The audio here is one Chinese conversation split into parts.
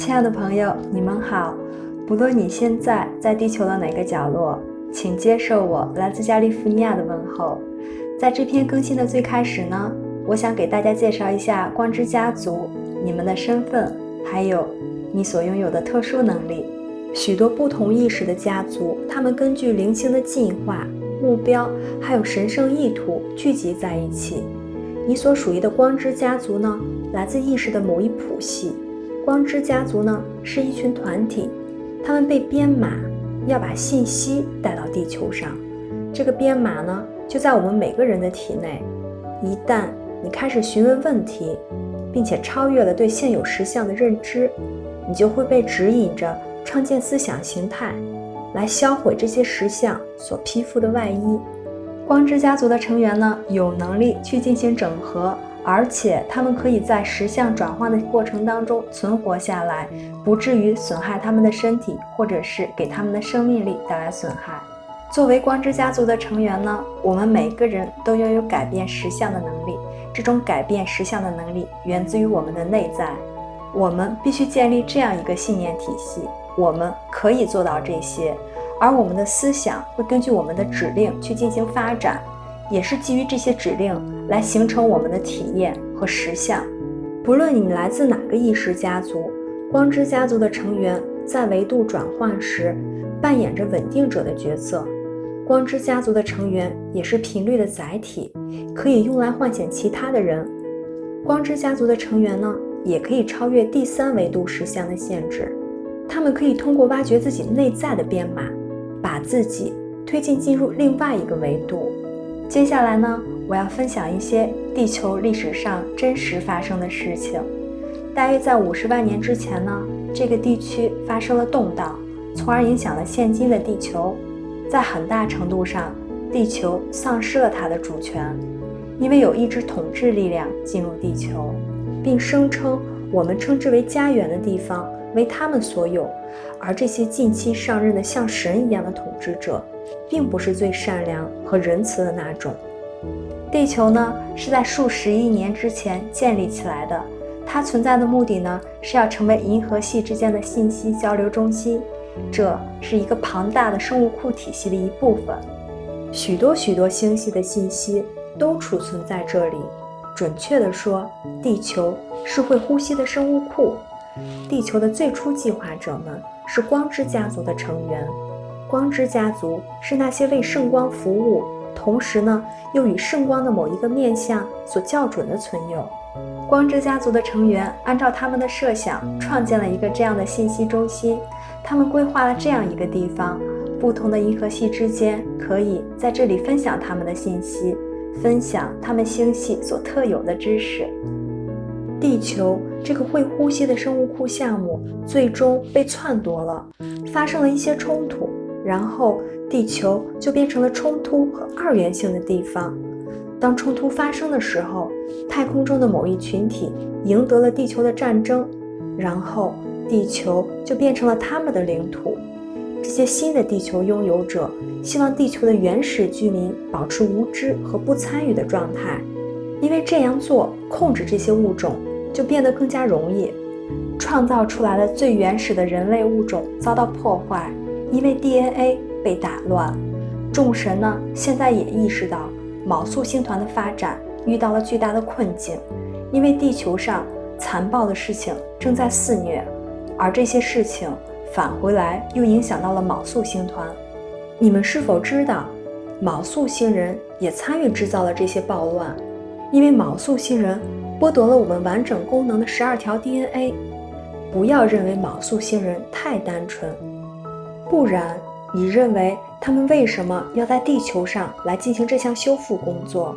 亲爱的朋友，你们好。不论你现在在地球的哪个角落，请接受我来自加利福尼亚的问候。在这篇更新的最开始呢，我想给大家介绍一下光之家族，你们的身份，还有你所拥有的特殊能力。许多不同意识的家族，他们根据灵性的进化目标，还有神圣意图聚集在一起。你所属于的光之家族呢，来自意识的某一谱系。光之家族呢，是一群团体，他们被编码，要把信息带到地球上。这个编码呢，就在我们每个人的体内。一旦你开始询问问题，并且超越了对现有实相的认知，你就会被指引着创建思想形态，来销毁这些实相所披覆的外衣。光之家族的成员呢，有能力去进行整合，而且他们可以在实相转换的过程当中存活下来，不至于损害他们的身体，或者是给他们的生命力带来损害。作为光之家族的成员呢，我们每个人都拥有改变实相的能力。这种改变实相的能力源自于我们的内在。我们必须建立这样一个信念体系：我们可以做到这些。而我们的思想会根据我们的指令去进行发展，也是基于这些指令来形成我们的体验和实相。不论你来自哪个意识家族，光之家族的成员在维度转换时扮演着稳定者的角色。光之家族的成员也是频率的载体，可以用来唤醒其他的人。光之家族的成员呢，也可以超越第三维度实相的限制，他们可以通过挖掘自己内在的编码。把自己推进进入另外一个维度。接下来呢，我要分享一些地球历史上真实发生的事情。大约在五十万年之前呢，这个地区发生了动荡，从而影响了现今的地球。在很大程度上，地球丧失了它的主权，因为有一支统治力量进入地球，并声称我们称之为家园的地方。为他们所有，而这些近期上任的像神一样的统治者，并不是最善良和仁慈的那种。地球呢，是在数十亿年之前建立起来的，它存在的目的呢，是要成为银河系之间的信息交流中心，这是一个庞大的生物库体系的一部分，许多许多星系的信息都储存在这里。准确地说，地球是会呼吸的生物库。地球的最初计划者们是光之家族的成员，光之家族是那些为圣光服务，同时呢又与圣光的某一个面相所校准的存有。光之家族的成员按照他们的设想创建了一个这样的信息中心，他们规划了这样一个地方，不同的银河系之间可以在这里分享他们的信息，分享他们星系所特有的知识。地球这个会呼吸的生物库项目最终被篡夺了，发生了一些冲突，然后地球就变成了冲突和二元性的地方。当冲突发生的时候，太空中的某一群体赢得了地球的战争，然后地球就变成了他们的领土。这些新的地球拥有者希望地球的原始居民保持无知和不参与的状态，因为这样做控制这些物种。就变得更加容易，创造出来的最原始的人类物种遭到破坏，因为 DNA 被打乱。众神呢，现在也意识到卯宿星团的发展遇到了巨大的困境，因为地球上残暴的事情正在肆虐，而这些事情返回来又影响到了卯宿星团。你们是否知道，卯宿星人也参与制造了这些暴乱？因为卯宿星人。剥夺了我们完整功能的十二条 DNA。不要认为卯宿星人太单纯，不然你认为他们为什么要在地球上来进行这项修复工作？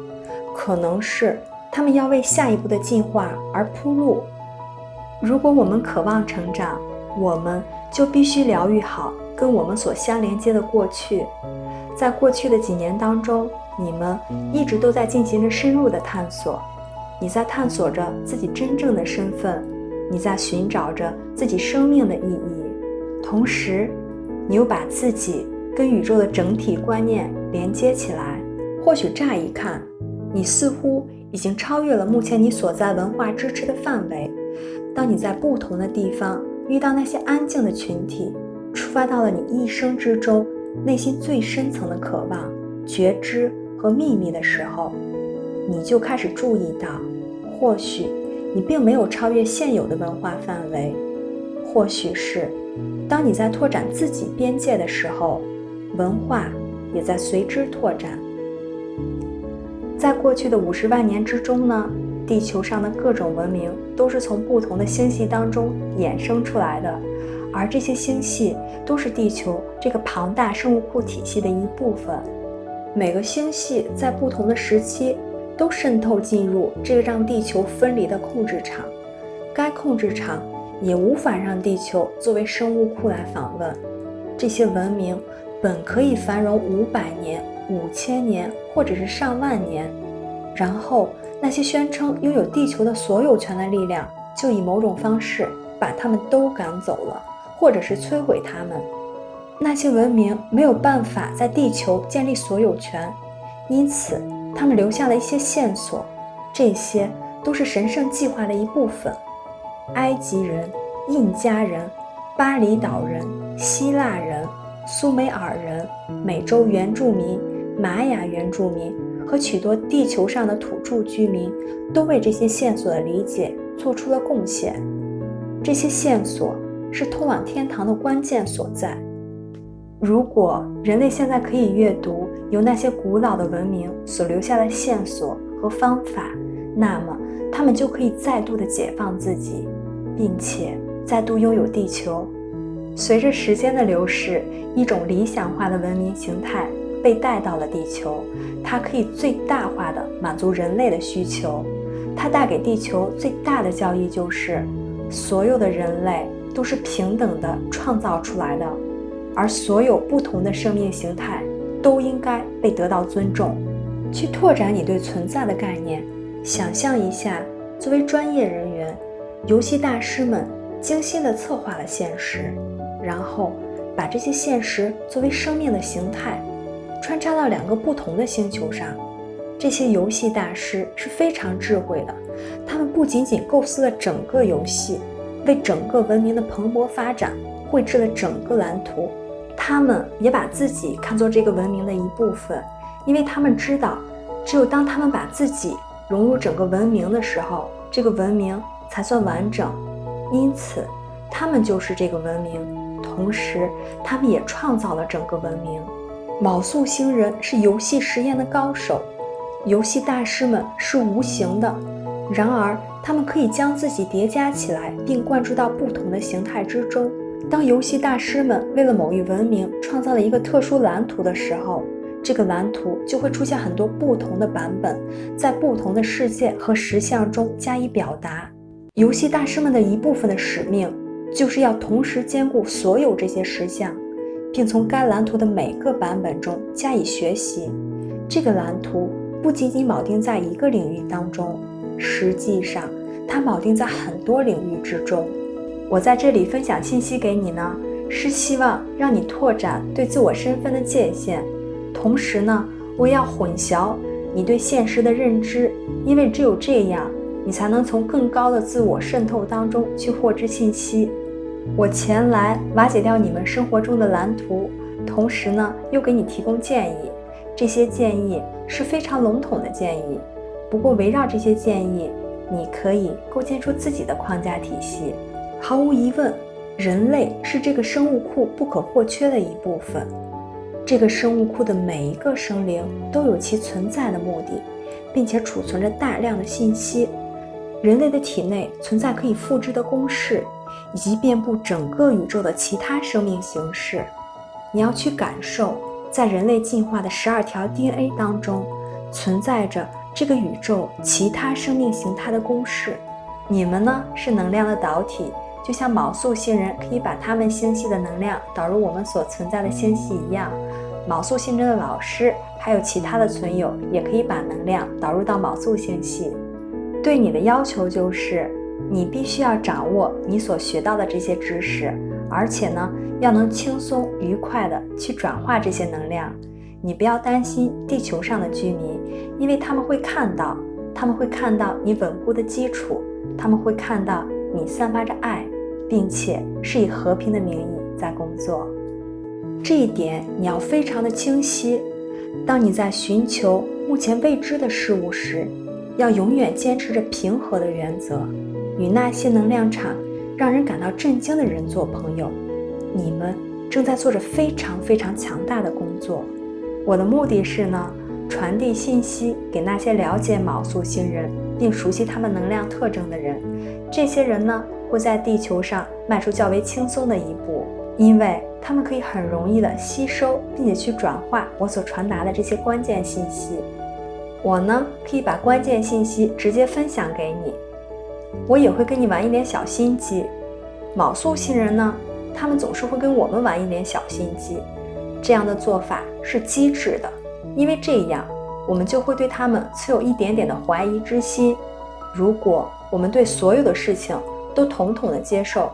可能是他们要为下一步的进化而铺路。如果我们渴望成长，我们就必须疗愈好跟我们所相连接的过去。在过去的几年当中，你们一直都在进行着深入的探索。你在探索着自己真正的身份，你在寻找着自己生命的意义，同时，你又把自己跟宇宙的整体观念连接起来。或许乍一看，你似乎已经超越了目前你所在文化支持的范围。当你在不同的地方遇到那些安静的群体，触发到了你一生之中内心最深层的渴望、觉知和秘密的时候，你就开始注意到，或许你并没有超越现有的文化范围，或许是当你在拓展自己边界的时候，文化也在随之拓展。在过去的五十万年之中呢？地球上的各种文明都是从不同的星系当中衍生出来的，而这些星系都是地球这个庞大生物库体系的一部分。每个星系在不同的时期都渗透进入这个让地球分离的控制场，该控制场也无法让地球作为生物库来访问。这些文明本可以繁荣五百年、五千年，或者是上万年，然后。那些宣称拥有地球的所有权的力量，就以某种方式把他们都赶走了，或者是摧毁他们。那些文明没有办法在地球建立所有权，因此他们留下了一些线索，这些都是神圣计划的一部分。埃及人、印加人、巴厘岛人、希腊人、苏美尔人、美洲原住民、玛雅原住民。和许多地球上的土著居民都为这些线索的理解做出了贡献。这些线索是通往天堂的关键所在。如果人类现在可以阅读由那些古老的文明所留下的线索和方法，那么他们就可以再度的解放自己，并且再度拥有地球。随着时间的流逝，一种理想化的文明形态。被带到了地球，它可以最大化的满足人类的需求。它带给地球最大的教义就是，所有的人类都是平等的创造出来的，而所有不同的生命形态都应该被得到尊重。去拓展你对存在的概念，想象一下，作为专业人员，游戏大师们精心地策划了现实，然后把这些现实作为生命的形态。穿插到两个不同的星球上，这些游戏大师是非常智慧的。他们不仅仅构思了整个游戏，为整个文明的蓬勃发展绘制了整个蓝图，他们也把自己看作这个文明的一部分，因为他们知道，只有当他们把自己融入整个文明的时候，这个文明才算完整。因此，他们就是这个文明，同时，他们也创造了整个文明。卯宿星人是游戏实验的高手，游戏大师们是无形的，然而他们可以将自己叠加起来，并灌注到不同的形态之中。当游戏大师们为了某一文明创造了一个特殊蓝图的时候，这个蓝图就会出现很多不同的版本，在不同的世界和实相中加以表达。游戏大师们的一部分的使命，就是要同时兼顾所有这些实像。并从该蓝图的每个版本中加以学习。这个蓝图不仅仅铆定在一个领域当中，实际上它铆定在很多领域之中。我在这里分享信息给你呢，是希望让你拓展对自我身份的界限，同时呢，我也要混淆你对现实的认知，因为只有这样，你才能从更高的自我渗透当中去获知信息。我前来瓦解掉你们生活中的蓝图，同时呢，又给你提供建议。这些建议是非常笼统的建议，不过围绕这些建议，你可以构建出自己的框架体系。毫无疑问，人类是这个生物库不可或缺的一部分。这个生物库的每一个生灵都有其存在的目的，并且储存着大量的信息。人类的体内存在可以复制的公式。以及遍布整个宇宙的其他生命形式，你要去感受，在人类进化的十二条 DNA 当中，存在着这个宇宙其他生命形态的公式。你们呢是能量的导体，就像卯宿星人可以把他们星系的能量导入我们所存在的星系一样，卯宿星人的老师还有其他的存有也可以把能量导入到卯宿星系。对你的要求就是。你必须要掌握你所学到的这些知识，而且呢，要能轻松愉快的去转化这些能量。你不要担心地球上的居民，因为他们会看到，他们会看到你稳固的基础，他们会看到你散发着爱，并且是以和平的名义在工作。这一点你要非常的清晰。当你在寻求目前未知的事物时，要永远坚持着平和的原则，与那些能量场让人感到震惊的人做朋友。你们正在做着非常非常强大的工作。我的目的是呢，传递信息给那些了解卯宿星人并熟悉他们能量特征的人。这些人呢，会在地球上迈出较为轻松的一步，因为他们可以很容易的吸收并且去转化我所传达的这些关键信息。我呢，可以把关键信息直接分享给你。我也会跟你玩一点小心机。卯宿星人呢？他们总是会跟我们玩一点小心机，这样的做法是机智的，因为这样我们就会对他们存有一点点的怀疑之心。如果我们对所有的事情都统统的接受，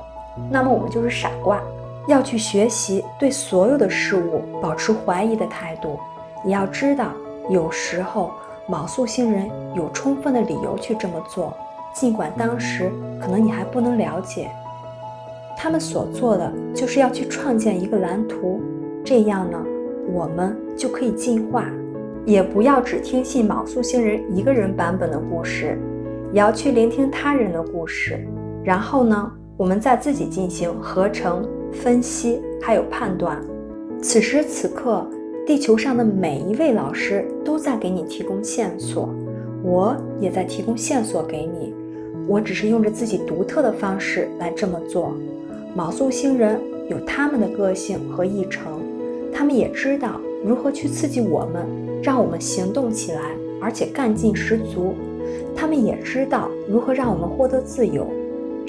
那么我们就是傻瓜。要去学习对所有的事物保持怀疑的态度。你要知道，有时候卯宿星人有充分的理由去这么做，尽管当时可能你还不能了解。他们所做的就是要去创建一个蓝图，这样呢，我们就可以进化。也不要只听信卯宿星人一个人版本的故事，也要去聆听他人的故事。然后呢，我们再自己进行合成、分析，还有判断。此时此刻，地球上的每一位老师都在给你提供线索，我也在提供线索给你。我只是用着自己独特的方式来这么做。卯宿星人有他们的个性和议程，他们也知道如何去刺激我们，让我们行动起来，而且干劲十足。他们也知道如何让我们获得自由，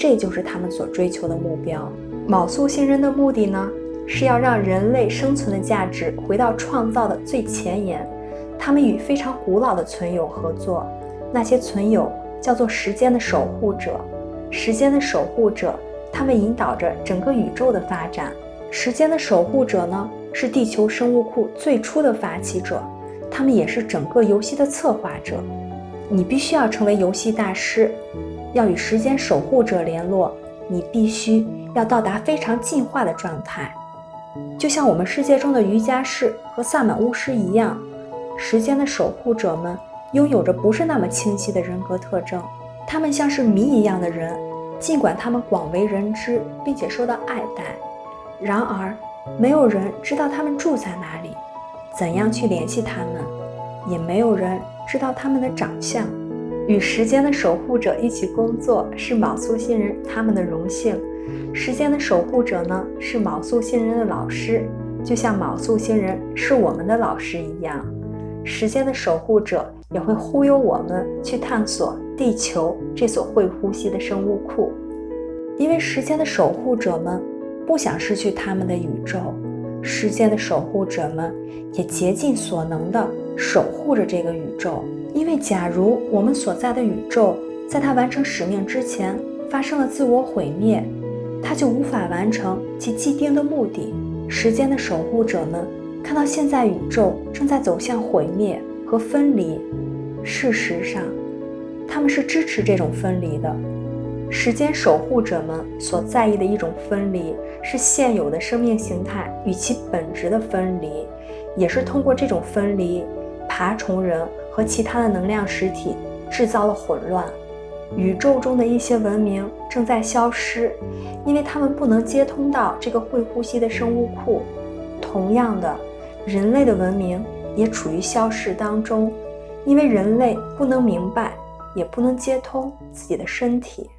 这就是他们所追求的目标。卯宿星人的目的呢，是要让人类生存的价值回到创造的最前沿。他们与非常古老的存有合作，那些存有叫做时间的守护者，时间的守护者。他们引导着整个宇宙的发展。时间的守护者呢，是地球生物库最初的发起者，他们也是整个游戏的策划者。你必须要成为游戏大师，要与时间守护者联络。你必须要到达非常进化的状态，就像我们世界中的瑜伽士和萨满巫师一样。时间的守护者们拥有着不是那么清晰的人格特征，他们像是谜一样的人。尽管他们广为人知，并且受到爱戴，然而没有人知道他们住在哪里，怎样去联系他们，也没有人知道他们的长相。与时间的守护者一起工作是卯宿星人他们的荣幸。时间的守护者呢，是卯宿星人的老师，就像卯宿星人是我们的老师一样。时间的守护者也会忽悠我们去探索地球这所会呼吸的生物库，因为时间的守护者们不想失去他们的宇宙，时间的守护者们也竭尽所能地守护着这个宇宙。因为假如我们所在的宇宙在它完成使命之前发生了自我毁灭，它就无法完成其既定的目的。时间的守护者们。看到现在宇宙正在走向毁灭和分离，事实上，他们是支持这种分离的。时间守护者们所在意的一种分离，是现有的生命形态与其本质的分离，也是通过这种分离，爬虫人和其他的能量实体制造了混乱。宇宙中的一些文明正在消失，因为他们不能接通到这个会呼吸的生物库。同样的。人类的文明也处于消逝当中，因为人类不能明白，也不能接通自己的身体。